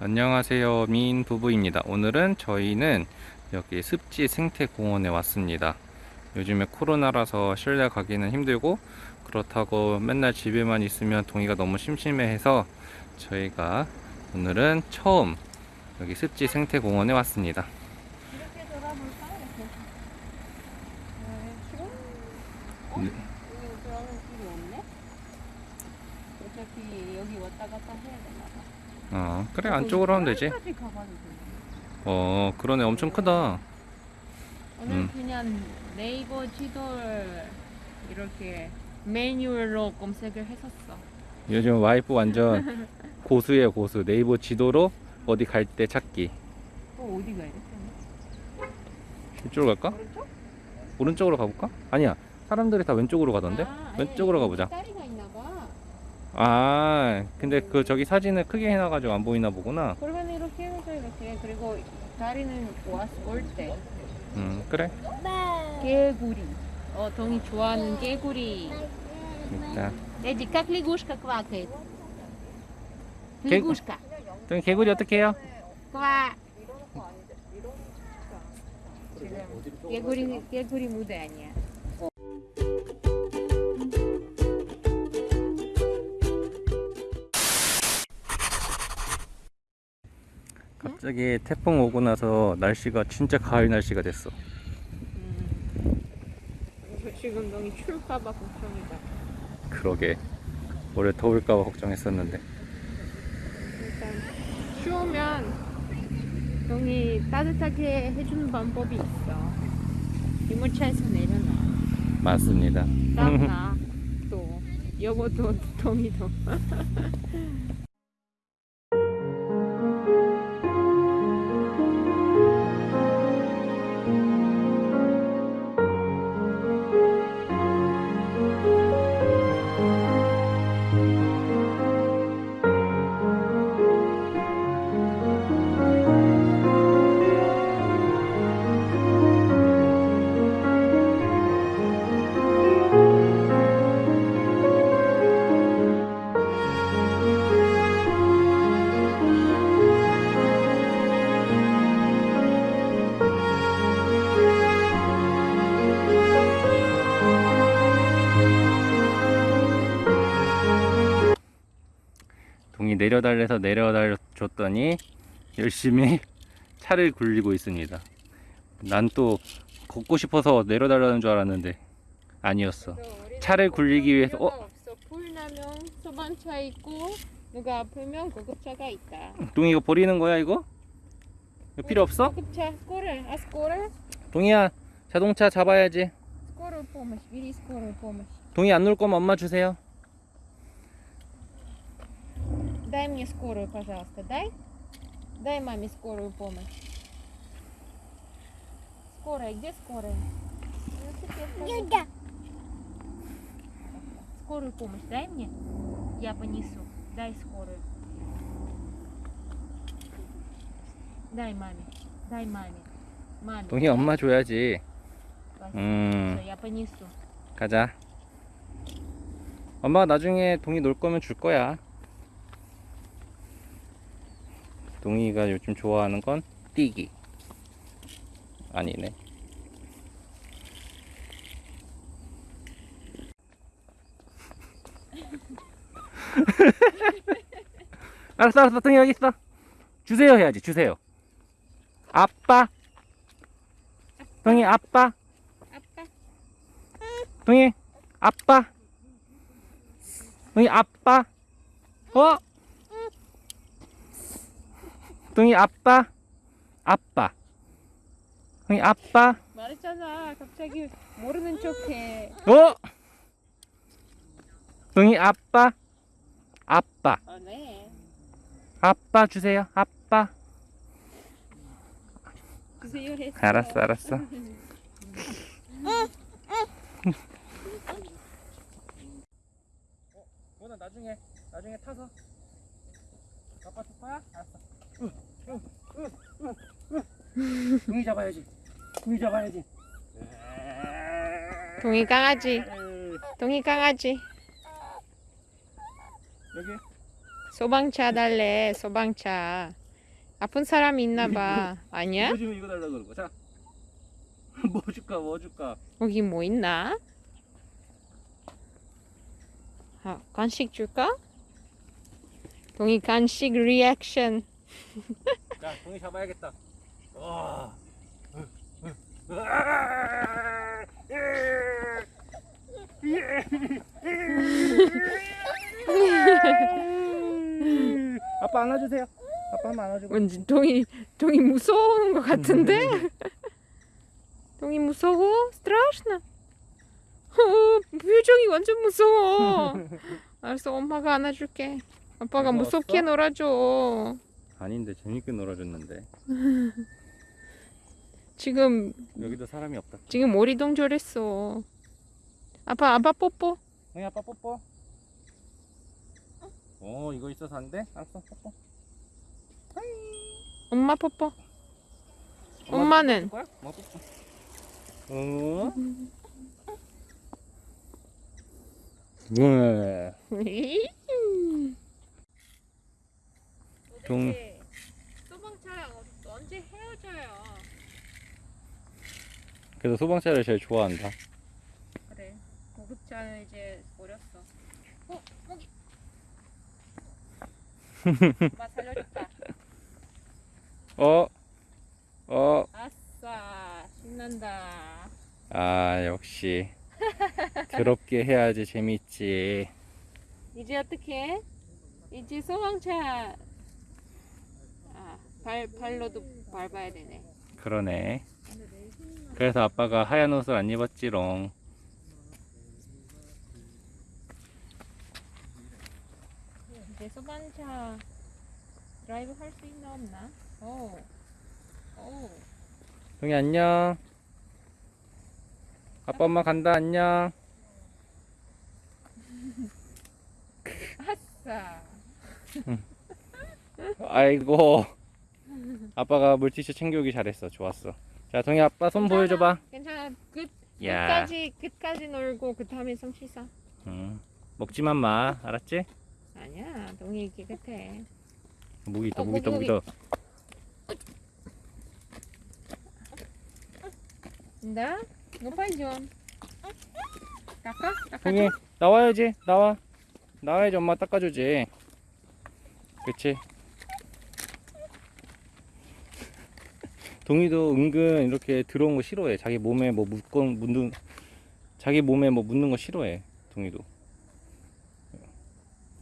안녕하세요 미인 부부입니다 오늘은 저희는 여기 습지 생태공원에 왔습니다 요즘에 코로나라서 실내 가기는 힘들고 그렇다고 맨날 집에만 있으면 동이가 너무 심심해해서 저희가 오늘은 처음 여기 습지 생태공원에 왔습니다 이렇게 돌아볼까? 이렇게. 네? 어? 네. 여기 들어가는 길이 없네? 어차피 여기 왔다 갔다 해야 되나 봐. 어 그래 안쪽으로 하면 되지. 어 그러네 엄청 크다 오늘 음. 그냥 네이버 지도를 이렇게 매뉴얼로 검색을 했었어. 요즘 와이프 완전 고수예요 고수 네이버 지도로 어디 갈 때 찾기 또 어디 가야 돼? 이쪽으로 갈까? 오른쪽? 오른쪽으로 가볼까? 아니야 사람들이 다 왼쪽으로 가던데 아, 왼쪽으로 아니, 가보자. 아 근데 그 저기 사진을 크게 해놔가지고 안 보이나 보구나 그러면 이렇게 해서 이렇게 그리고 다리는 왔을 때 음 그래 개구리. 어, 동이 좋아하는 개구리. 일단 Эдди, как лягушка квакает? 개- Лягушка. 또 개구리 어떻게 해요? Ква. 지금 개구리 개구리 무대 아니야. 갑자기 태풍 오고 나서 날씨가 진짜 가을 날씨가 됐어 음. 지금 동이 추울까봐 걱정이다. 그러게 올해 더울까봐 걱정했었는데 일단 추우면 동이 따뜻하게 해주는 방법이 있어. 유모차에서 내려놔. 맞습니다 땀나. 또 여보도 동이도. 동이 내려달래서 내려달줬더니 열심히 차를 굴리고 있습니다. 난 또 걷고 싶어서 내려달라는 줄 알았는데 아니었어. 차를 굴리기 위해서 어? 불나면 소방차 있고 누가 아프면 구급차가 있다. 동이 이거 버리는 거야 이거? 이거 필요 없어? 구급차 스코를 아 스코를? 동이야 자동차 잡아야지. 스코를 포맷 미리 스코를 포맷 동이 안 놀 거면 엄마 주세요. Дай мне скорую, пожалуйста, дай. Дай маме скорую помощь. Скорая, где скорая? Велосипед, пожалуйста. Скорую помощь дай мне. Я понесу. Дай скорую. Дай маме. Дай маме. Маме. 동이 엄마 줘야지 Спасибо. 음 Всё, я понесу. 가자 엄마가 나중에 동이 놀 거면 줄 거야 동이가 요즘 좋아하는 건 뛰기. 아니네. 알았어 알았어. 동이 여기 있어. 주세요 해야지 주세요. 아빠. 동이 아빠. 아빠. 동이 아빠. 동이 아빠. 어 동이 아빠? 아빠. 동이 아빠? 말했잖아. 갑자기 모르는 척해. 어? 동이 아빠? 아빠. 아, 네. 아빠 주세요. 아빠. 주세요. 알았어 알았어 너는 나중에 나중에 타서 아빠 줄 거야? 알았어. 동이 잡아야지. 동이 잡아야지. 동이 강아지. 동이 강아지. 여기 소방차 달래. 소방차. 아픈 사람이 있나 봐. 아니야? 요즘 이거 달라고 그러고 자. 뭐 줄까 뭐 줄까 여기 뭐 있나? 아, 간식 줄까? 동이 간식 리액션. 자 동이 잡아야겠다 와 아빠 안아주세요 아빠 한번 안아주고 왠지 동이 동이 무서워하는 것 같은데? 동이 무서워? страшно? 어, 표정이 완전 무서워. 알았어, 엄마가 안아줄게. 아빠가 무서웠어? 무섭게 놀아줘. 아닌데 재밌게 놀아줬는데 지금 여기도 사람이 없다 지금 오리동절했어. 아빠 아빠 뽀뽀. 동이 아빠 뽀뽀 어 이거 있어서 안 돼? 알았어 뽀뽀 엄마 뽀뽀. 엄마 엄마는? 엄마 뽀뽀 어? 네. 동- 소방차랑 언제 헤어져요? 그래서 소방차를 제일 좋아한다 그래. 고급차는 이제 버렸어. 어, 거기. 엄마 살려줬다. 어? 어? 아싸, 신난다. 아 역시 더럽게 해야지 재밌지 이제 어떻게? 이제 소방차 아, 발 발로도 밟아야 되네. 그러네 그래서 아빠가 하얀 옷을 안 입었지롱. 이제 소방차 드라이브 할 수 있나 없나? 오, 오. 동이 안녕. 아빠 엄마 간다. 안녕. 아싸. 아이고. 아빠가 물티슈 챙겨오기 잘했어. 좋았어 자 동희 아빠 손 보여줘봐. 괜찮아. 끝. 야. 끝까지 끝까지 놀고 그 다음에 솜 씻어. 응. 먹지만 마. 알았지? 아니야. 동이 깨끗해 무기 있다 어, 무기 있다 무기 있다. 높아이 좀. 닦아? 동이 나와야지. 나와. 나와야지 엄마 닦아주지. 그치? 동이도 은근 이렇게 들어온 거 싫어해. 자기 몸에 뭐 묻건 묻는 자기 몸에 뭐 묻는 거 싫어해 동이도.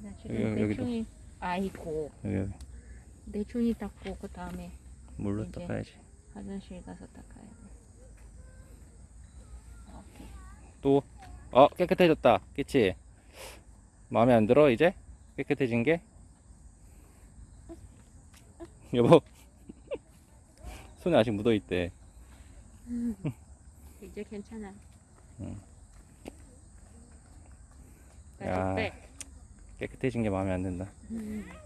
나 여기, 지금 여기도. 아이고. 여기 대충이 닦고 그 다음에 물로. 닦아야지. 화장실 가서 닦아야 돼. 또 어 깨끗해졌다. 그치? 마음에 안 들어 이제? 깨끗해진 게? 여보 손에 아직 묻어 있대 이제 괜찮아. 응. 야. 빼. 깨끗해진 게 마음에 안 든다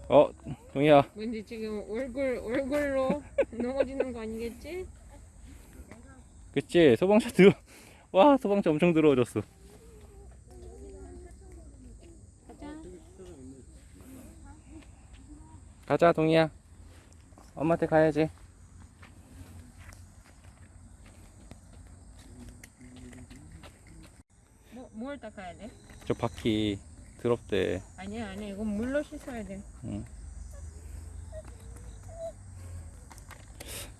어 동이야 왠지 지금 얼굴 얼굴로 넘어지는 거 아니겠지? 그치 소방차 들어 와 소방차 엄청 들어오졌어 가자. 가자 동이야 엄마한테 가야지 뭐, 뭘 닦아야 돼? 저 바퀴 더럽대 아니야 아니야 이건 물로 씻어야 돼.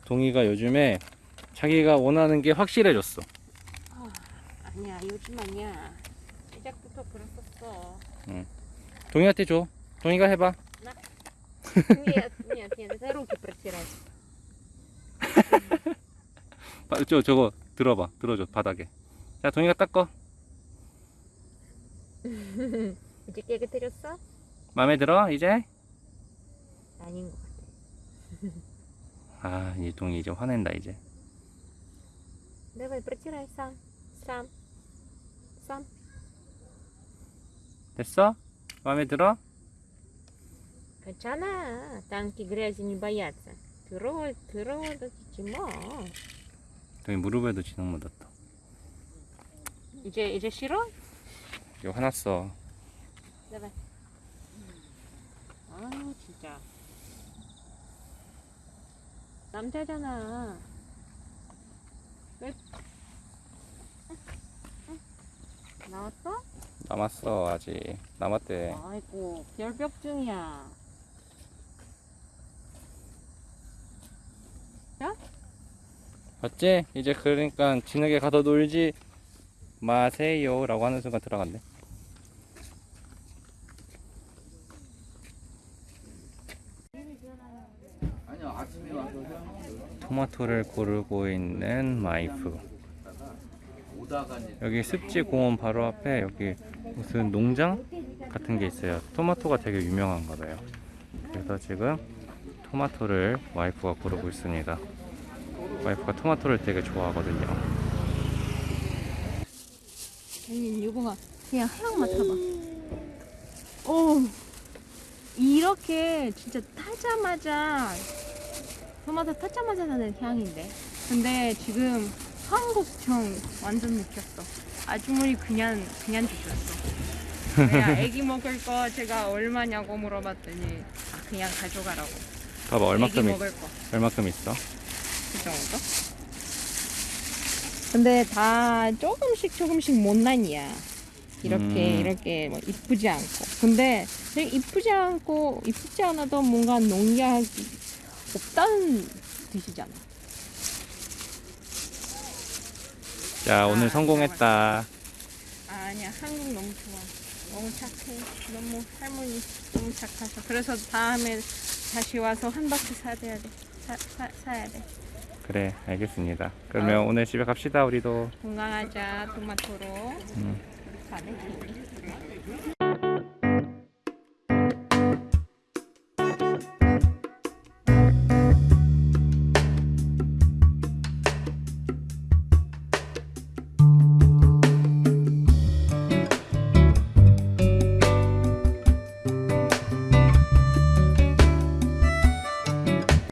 동이가 요즘에 자기가 원하는 게 확실해졌어 아니야 요즘 아니야. 시작부터 그랬었어. 동이한테 줘 동이가 해봐 Нет, нет, нет, это руки протирать. 바- 저 저거 들어봐 들어줘 바닥에 자 동이가 닦어 이제 깨끗해졌어? 마음에 들어 이제 아닌 것 같아. 아 이 동이 이제 화낸다 이제 Давай, протирай сам. Сам. Сам. 됐어 마음에 들어 괜찮아. танки грязи не боятся. 더러워, 더러워도 지지 뭐. 동이 무릎에도 진흙 묻었다 이제, 이제 싫어? 이거 화났어. 제발. 아, 진짜. 남자잖아. 왜? 나왔어? 남았어 아직 남았대. 아이고 결벽증이야. 야? 봤지? 이제 그러니까 진하게 가서 놀지 마세요라고 하는 순간 들어갔네. 토마토를 고르고 있는 와이프 여기 습지 공원 바로 앞에 여기 무슨 농장 같은 게 있어요 토마토가 되게 유명한가 봐요 그래서 지금 토마토를 와이프가 고르고 있습니다 와이프가 토마토를 되게 좋아하거든요. 아니 유봉아 그냥 향 맡아봐. 오 이렇게 진짜 타자마자 토마토 타자마자 나는 향인데. 근데 지금 한국청 완전 느꼈어. 아주머니 그냥 그냥 주셨어. 내가 애기 먹을 거 제가 얼마냐고 물어봤더니 아, 그냥 가져가라고. 봐봐 얼마큼 있, 먹을 거. 얼마큼 있어? 그 정도? 근데 다 조금씩 조금씩 못난이야. 이렇게 음. 이렇게 뭐 이쁘지 않고. 근데 이쁘지 않고 이쁘지 않아도 뭔가 농약이 없다는 뜻이잖아. 자 오늘 아, 성공했다. 아니야 한국 너무 좋아. 너무 착해. 너무 할머니 너무 착하셔. 그래서 다음에 다시 와서 한 박스 사야 돼. 사, 사, 사야 돼. 그래 알겠습니다. 그러면 아. 오늘 집에 갑시다 우리도. 건강하자 토마토로. 음. 가네.